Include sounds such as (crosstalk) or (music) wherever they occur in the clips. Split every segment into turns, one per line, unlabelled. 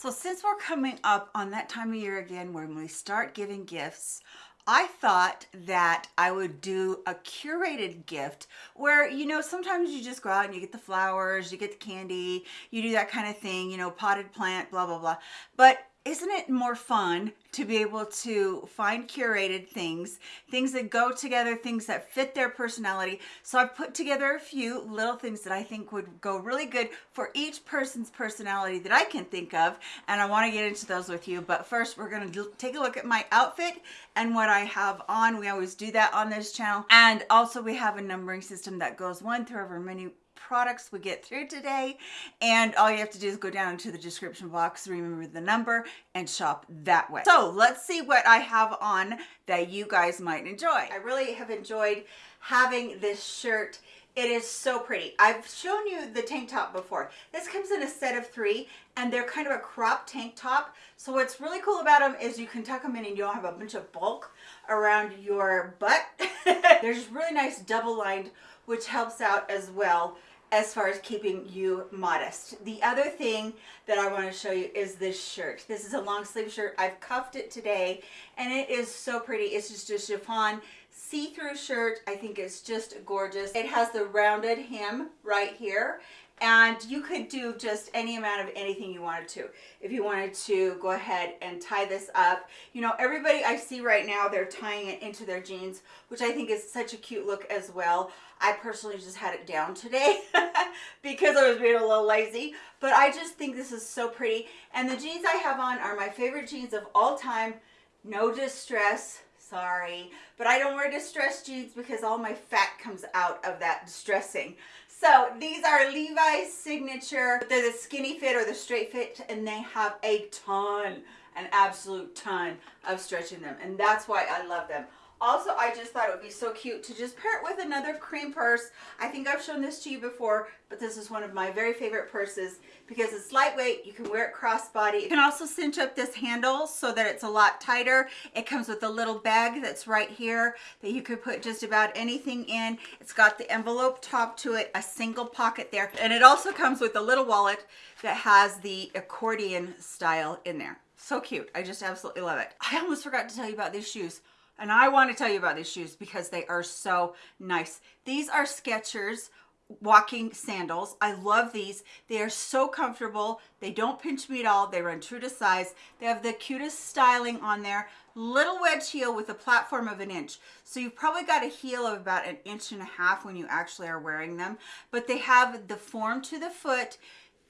So since we're coming up on that time of year again when we start giving gifts, I thought that I would do a curated gift where, you know, sometimes you just go out and you get the flowers, you get the candy, you do that kind of thing, you know, potted plant, blah, blah, blah. But isn't it more fun to be able to find curated things, things that go together, things that fit their personality. So I've put together a few little things that I think would go really good for each person's personality that I can think of. And I wanna get into those with you. But first we're gonna take a look at my outfit and what I have on. We always do that on this channel. And also we have a numbering system that goes one through however many products we get through today. And all you have to do is go down into the description box, remember the number and shop that way. So let's see what I have on that you guys might enjoy. I really have enjoyed having this shirt it is so pretty. I've shown you the tank top before. This comes in a set of three and they're kind of a crop tank top. So what's really cool about them is you can tuck them in and you don't have a bunch of bulk around your butt. (laughs) There's really nice double lined, which helps out as well as far as keeping you modest. The other thing that I want to show you is this shirt. This is a long sleeve shirt. I've cuffed it today and it is so pretty. It's just a chiffon see-through shirt. I think it's just gorgeous. It has the rounded hem right here and you could do just any amount of anything you wanted to. If you wanted to go ahead and tie this up you know everybody i see right now they're tying it into their jeans which i think is such a cute look as well. I personally just had it down today (laughs) because i was being a little lazy but i just think this is so pretty. And the jeans i have on are my favorite jeans of all time. No distress sorry but i don't wear distressed jeans because all my fat comes out of that distressing so these are Levi's signature. They're the skinny fit or the straight fit and they have a ton, an absolute ton of stretch in them. And that's why I love them. Also, I just thought it would be so cute to just pair it with another cream purse. I think I've shown this to you before, but this is one of my very favorite purses because it's lightweight. You can wear it crossbody. You can also cinch up this handle so that it's a lot tighter. It comes with a little bag that's right here that you could put just about anything in. It's got the envelope top to it, a single pocket there, and it also comes with a little wallet that has the accordion style in there. So cute. I just absolutely love it. I almost forgot to tell you about these shoes. And I want to tell you about these shoes because they are so nice. These are Skechers walking sandals. I love these. They are so comfortable. They don't pinch me at all. They run true to size. They have the cutest styling on there. Little wedge heel with a platform of an inch. So you've probably got a heel of about an inch and a half when you actually are wearing them. But they have the form to the foot.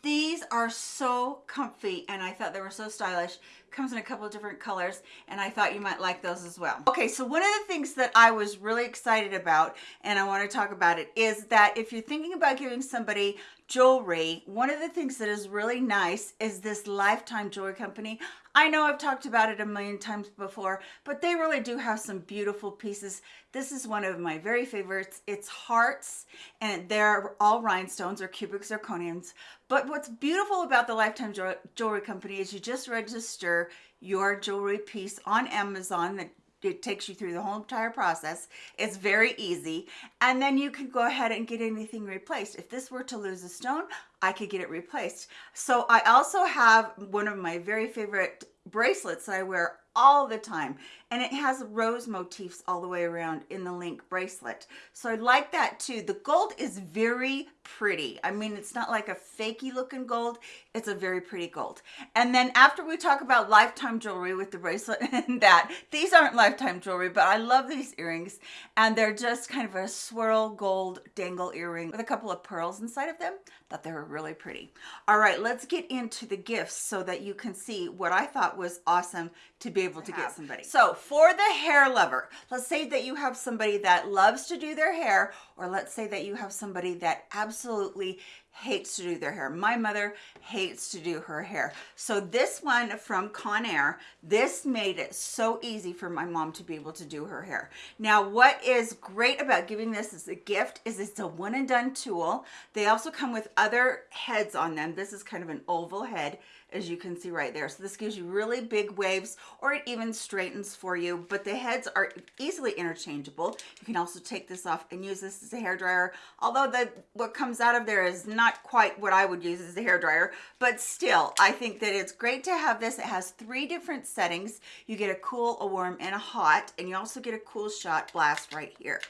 These are so comfy and I thought they were so stylish comes in a couple of different colors and I thought you might like those as well. Okay, so one of the things that I was really excited about and I want to talk about it is that if you're thinking about giving somebody jewelry, one of the things that is really nice is this Lifetime Jewelry Company. I know I've talked about it a million times before, but they really do have some beautiful pieces. This is one of my very favorites. It's hearts and they're all rhinestones or cubic zirconians. But what's beautiful about the Lifetime Jewelry Company is you just register your jewelry piece on Amazon that it takes you through the whole entire process. It's very easy. And then you can go ahead and get anything replaced. If this were to lose a stone, I could get it replaced. So I also have one of my very favorite bracelets that I wear all the time and it has rose motifs all the way around in the link bracelet. So I like that too. The gold is very pretty. I mean it's not like a fakey looking gold. It's a very pretty gold. And then after we talk about lifetime jewelry with the bracelet (laughs) and that these aren't lifetime jewelry but I love these earrings. And they're just kind of a swirl gold dangle earring with a couple of pearls inside of them thought they were really pretty. All right let's get into the gifts so that you can see what I thought was awesome to be able to get somebody. So for the hair lover, let's say that you have somebody that loves to do their hair, or let's say that you have somebody that absolutely hates to do their hair. My mother hates to do her hair. So this one from Conair, this made it so easy for my mom to be able to do her hair. Now, what is great about giving this as a gift is it's a one and done tool. They also come with other heads on them. This is kind of an oval head as you can see right there. So this gives you really big waves or it even straightens for you, but the heads are easily interchangeable. You can also take this off and use this as a hair dryer. Although the what comes out of there is not quite what I would use as a hair dryer, but still, I think that it's great to have this. It has three different settings. You get a cool, a warm, and a hot, and you also get a cool shot blast right here.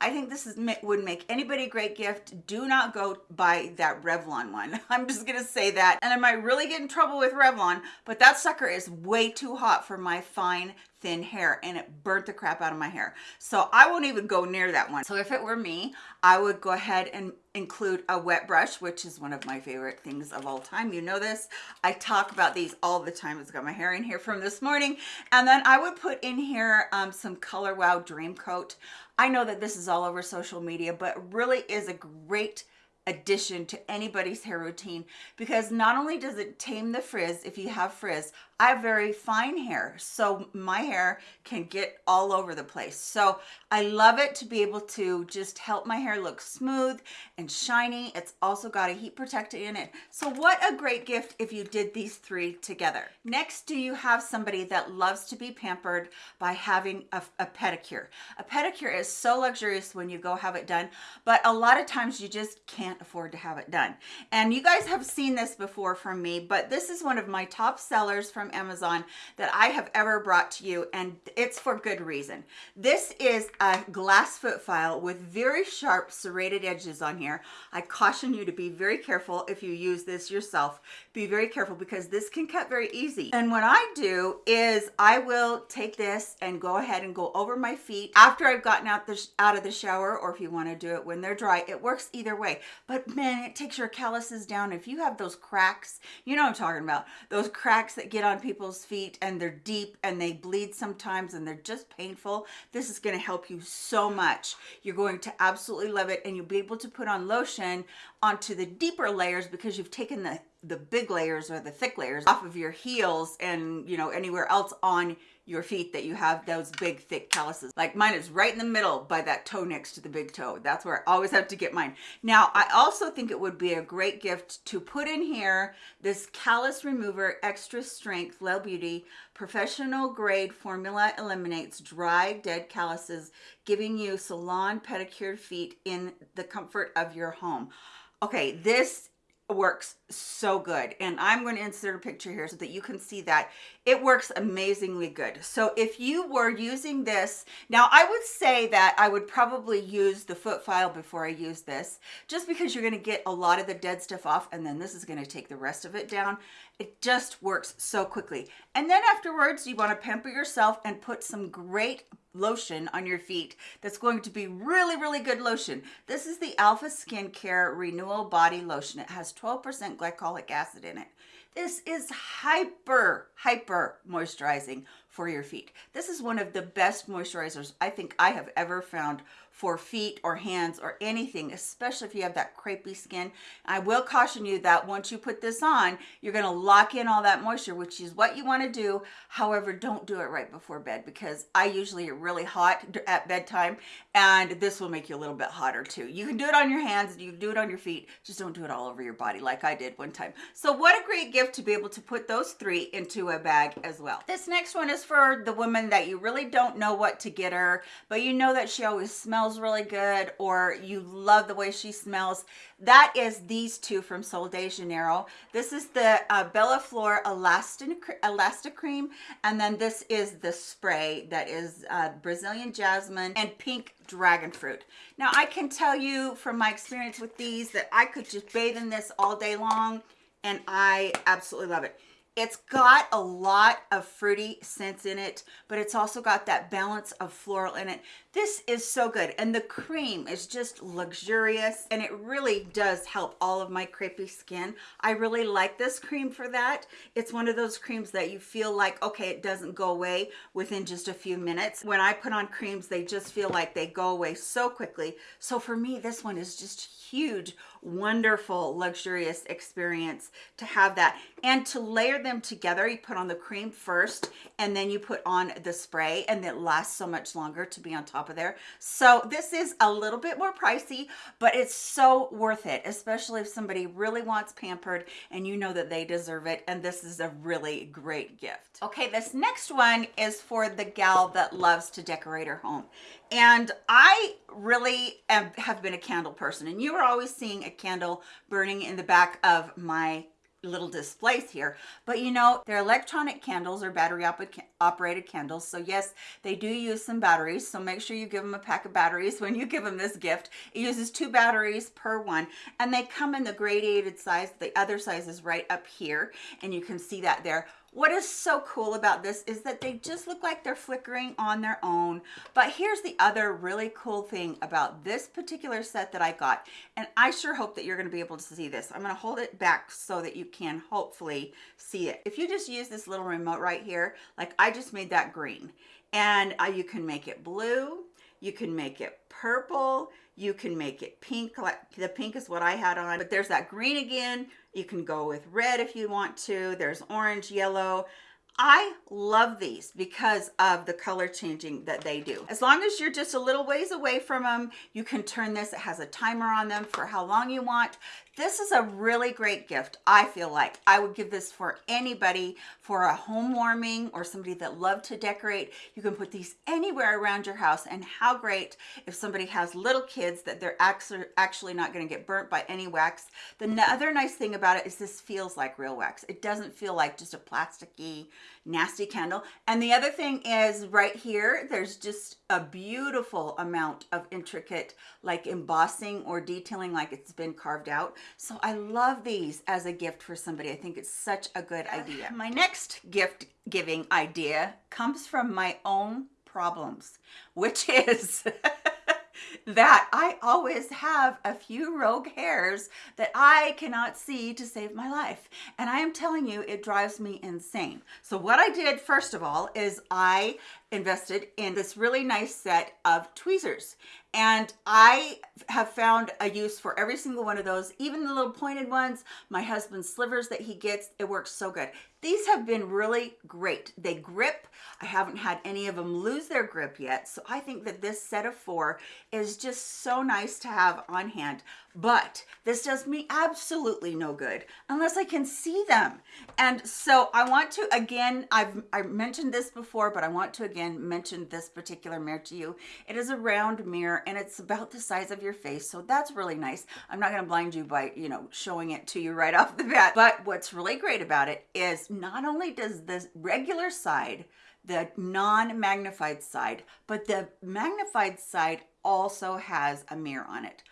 I think this is would make anybody a great gift. Do not go buy that Revlon one. (laughs) I'm just gonna say that. And I might really get in trouble with Revlon, but that sucker is way too hot for my fine thin hair and it burnt the crap out of my hair. So I won't even go near that one. So if it were me, I would go ahead and include a wet brush, which is one of my favorite things of all time. You know this. I talk about these all the time. It's got my hair in here from this morning. And then I would put in here um, some Color Wow Dream Coat. I know that this is all over social media, but really is a great addition to anybody's hair routine because not only does it tame the frizz if you have frizz I have very fine hair, so my hair can get all over the place. So I love it to be able to just help my hair look smooth and shiny. It's also got a heat protector in it. So what a great gift if you did these three together. Next, do you have somebody that loves to be pampered by having a, a pedicure? A pedicure is so luxurious when you go have it done, but a lot of times you just can't afford to have it done. And you guys have seen this before from me, but this is one of my top sellers from Amazon that I have ever brought to you and it's for good reason. This is a glass foot file with very sharp serrated edges on here. I caution you to be very careful if you use this yourself. Be very careful because this can cut very easy. And what I do is I will take this and go ahead and go over my feet after I've gotten out, the, out of the shower or if you want to do it when they're dry. It works either way. But man, it takes your calluses down. If you have those cracks, you know I'm talking about. Those cracks that get on people's feet and they're deep and they bleed sometimes and they're just painful, this is going to help you so much. You're going to absolutely love it and you'll be able to put on lotion onto the deeper layers because you've taken the the big layers or the thick layers off of your heels and you know anywhere else on your feet that you have those big thick calluses. Like mine is right in the middle by that toe next to the big toe. That's where i always have to get mine. Now i also think it would be a great gift to put in here this callus remover extra strength Lel Beauty professional grade formula eliminates dry dead calluses giving you salon pedicured feet in the comfort of your home. Okay this works so good. And i'm going to insert a picture here so that you can see that. It works amazingly good. So if you were using this now i would say that i would probably use the foot file before i use this just because you're going to get a lot of the dead stuff off and then this is going to take the rest of it down. It just works so quickly. And then afterwards you want to pamper yourself and put some great lotion on your feet that's going to be really really good lotion. This is the alpha skincare renewal body lotion. It has 12 percent glycolic acid in it. This is hyper hyper moisturizing for your feet. This is one of the best moisturizers i think i have ever found for feet or hands or anything, especially if you have that crepey skin. I will caution you that once you put this on, you're gonna lock in all that moisture, which is what you wanna do. However, don't do it right before bed because I usually get really hot at bedtime and this will make you a little bit hotter too. You can do it on your hands, you can do it on your feet, just don't do it all over your body like I did one time. So what a great gift to be able to put those three into a bag as well. This next one is for the woman that you really don't know what to get her, but you know that she always smells smells really good or you love the way she smells, that is these two from Sol de Janeiro. This is the uh, Bella Flor Elastic Cream, and then this is the spray that is uh, Brazilian Jasmine and Pink Dragon Fruit. Now, I can tell you from my experience with these that I could just bathe in this all day long, and I absolutely love it. It's got a lot of fruity scents in it, but it's also got that balance of floral in it. This is so good. And the cream is just luxurious and it really does help all of my crepey skin. I really like this cream for that. It's one of those creams that you feel like, okay, it doesn't go away within just a few minutes. When I put on creams, they just feel like they go away so quickly. So for me, this one is just huge wonderful, luxurious experience to have that. And to layer them together, you put on the cream first, and then you put on the spray, and it lasts so much longer to be on top of there. So this is a little bit more pricey, but it's so worth it, especially if somebody really wants pampered and you know that they deserve it. And this is a really great gift. Okay, this next one is for the gal that loves to decorate her home. And I really am, have been a candle person and you are always seeing a candle burning in the back of my little displays here. But you know they're electronic candles or battery op operated candles so yes they do use some batteries so make sure you give them a pack of batteries (laughs) when you give them this gift. It uses two batteries per one and they come in the gradated size the other size is right up here and you can see that there what is so cool about this is that they just look like they're flickering on their own. But here's the other really cool thing about this particular set that I got. And I sure hope that you're gonna be able to see this. I'm gonna hold it back so that you can hopefully see it. If you just use this little remote right here, like I just made that green. And uh, you can make it blue, you can make it purple, you can make it pink. like The pink is what I had on, but there's that green again. You can go with red if you want to. There's orange, yellow. I love these because of the color changing that they do. As long as you're just a little ways away from them, you can turn this. It has a timer on them for how long you want. This is a really great gift, I feel like. I would give this for anybody for a home warming or somebody that loved to decorate. You can put these anywhere around your house and how great if somebody has little kids that they're actually, not gonna get burnt by any wax. The other nice thing about it is this feels like real wax. It doesn't feel like just a plasticky, nasty candle. And the other thing is right here, there's just a beautiful amount of intricate like embossing or detailing like it's been carved out. So I love these as a gift for somebody. I think it's such a good uh, idea. My next gift giving idea comes from my own problems, which is (laughs) that I always have a few rogue hairs that I cannot see to save my life. And I am telling you, it drives me insane. So what I did, first of all, is I invested in this really nice set of tweezers and I have found a use for every single one of those, even the little pointed ones, my husband's slivers that he gets, it works so good. These have been really great. They grip. I haven't had any of them lose their grip yet. So I think that this set of four is just so nice to have on hand. But this does me absolutely no good unless I can see them. And so I want to, again, I've I mentioned this before, but I want to again mention this particular mirror to you. It is a round mirror and it's about the size of your face. So that's really nice. I'm not going to blind you by, you know, showing it to you right (laughs) off the bat. But what's really great about it is not only does the regular side, the non-magnified side, but the magnified side also has a mirror on it.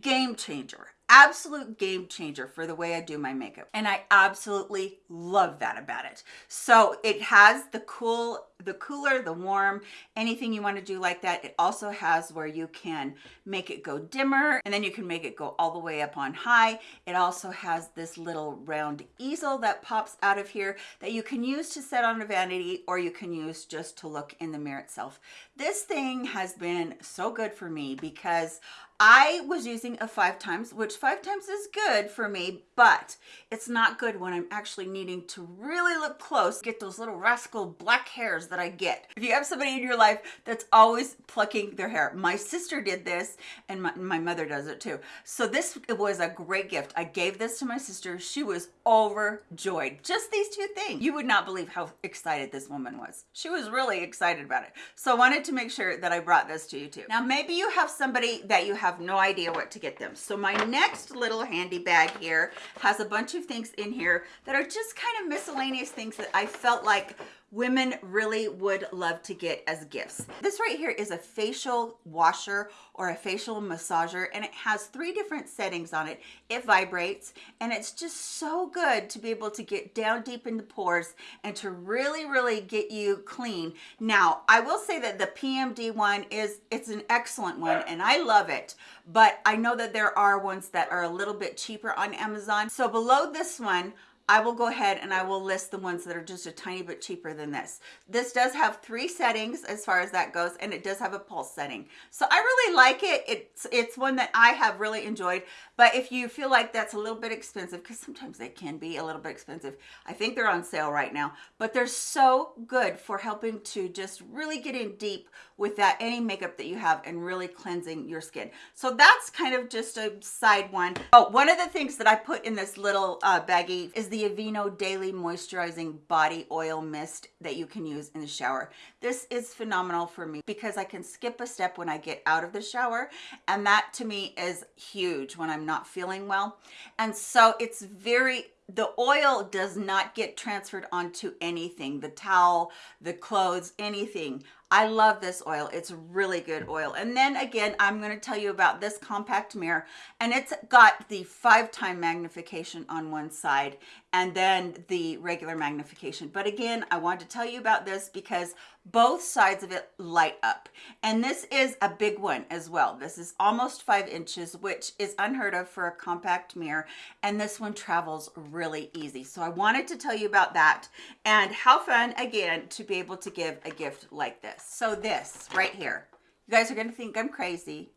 Game changer absolute game changer for the way I do my makeup. And I absolutely love that about it. So it has the cool, the cooler, the warm, anything you want to do like that. It also has where you can make it go dimmer and then you can make it go all the way up on high. It also has this little round easel that pops out of here that you can use to set on a vanity or you can use just to look in the mirror itself. This thing has been so good for me because I was using a five times, which five times is good for me, but it's not good when I'm actually needing to really look close, get those little rascal black hairs that I get. If you have somebody in your life that's always plucking their hair, my sister did this and my, my mother does it too. So this was a great gift. I gave this to my sister. She was overjoyed. Just these two things. You would not believe how excited this woman was. She was really excited about it. So I wanted to make sure that I brought this to you too. Now, maybe you have somebody that you have no idea what to get them. So my next little handy bag here has a bunch of things in here that are just kind of miscellaneous things that I felt like women really would love to get as gifts. This right here is a facial washer or a facial massager and it has three different settings on it. It vibrates and it's just so good to be able to get down deep in the pores and to really, really get you clean. Now, I will say that the PMD one is, it's an excellent one and I love it, but I know that there are ones that are a little bit cheaper on Amazon. So below this one, I will go ahead and I will list the ones that are just a tiny bit cheaper than this. This does have three settings as far as that goes, and it does have a pulse setting. So I really like it. It's, it's one that I have really enjoyed, but if you feel like that's a little bit expensive, because sometimes they can be a little bit expensive, I think they're on sale right now, but they're so good for helping to just really get in deep with that any makeup that you have and really cleansing your skin. So that's kind of just a side one. Oh, one of the things that I put in this little uh, baggie is the Aveeno Daily Moisturizing Body Oil Mist that you can use in the shower. This is phenomenal for me because I can skip a step when I get out of the shower. And that to me is huge when I'm not feeling well. And so it's very the oil does not get transferred onto anything the towel the clothes anything I love this oil. It's really good oil. And then again, I'm going to tell you about this compact mirror and it's got the five time magnification on one side and then the regular magnification. But again, I want to tell you about this because both sides of it light up. And this is a big one as well. This is almost five inches, which is unheard of for a compact mirror. And this one travels really easy. So I wanted to tell you about that and how fun, again, to be able to give a gift like this. So this right here, you guys are going to think I'm crazy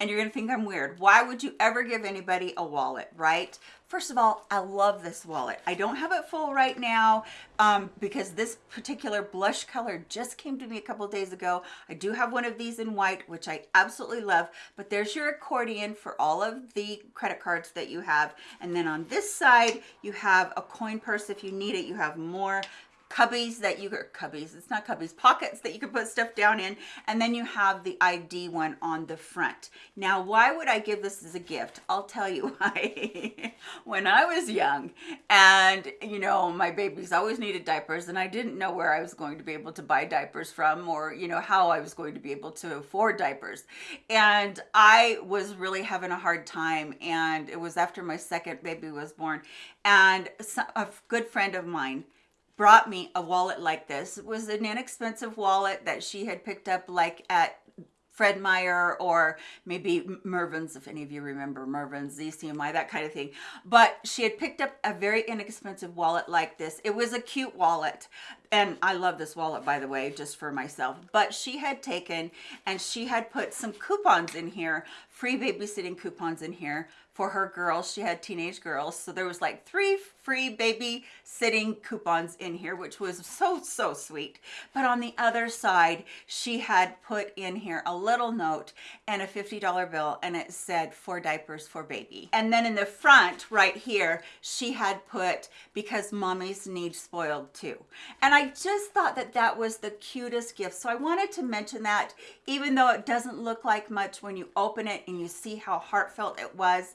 and you're going to think I'm weird. Why would you ever give anybody a wallet, right? First of all, I love this wallet. I don't have it full right now um, because this particular blush color just came to me a couple days ago. I do have one of these in white, which I absolutely love, but there's your accordion for all of the credit cards that you have. And then on this side, you have a coin purse if you need it. You have more cubbies that you are cubbies it's not cubbies pockets that you can put stuff down in and then you have the id one on the front. Now why would i give this as a gift? I'll tell you (laughs) why. When i was young and you know my babies always needed diapers and i didn't know where i was going to be able to buy diapers from or you know how i was going to be able to afford diapers. And i was really having a hard time and it was after my second baby was born. And a good friend of mine brought me a wallet like this. It was an inexpensive wallet that she had picked up like at Fred Meyer or maybe Mervyn's, if any of you remember Mervyn's, ZCMI, that kind of thing. But she had picked up a very inexpensive wallet like this. It was a cute wallet. And I love this wallet, by the way, just for myself. But she had taken and she had put some coupons in here, free babysitting coupons in here for her girls. She had teenage girls. So there was like three free baby sitting coupons in here, which was so, so sweet. But on the other side, she had put in here a little note and a $50 bill and it said for diapers for baby. And then in the front right here, she had put because mommies need spoiled too. And I just thought that that was the cutest gift. So I wanted to mention that even though it doesn't look like much when you open it and you see how heartfelt it was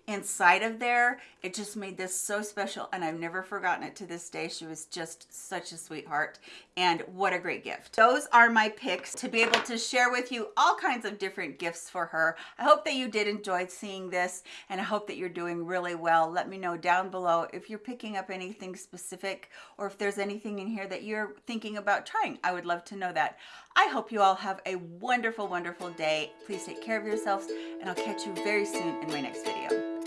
inside of there, it just made this so special and I've never forgotten it to this day. She was just such a sweetheart and what a great gift. Those are my picks to be able to share with you all kinds of different gifts for her. I hope that you did enjoy seeing this and I hope that you're doing really well. Let me know down below if you're picking up anything specific or if there's anything in here that you're thinking about trying. I would love to know that. I hope you all have a wonderful, wonderful day. Please take care of yourselves and I'll catch you very soon in my next video.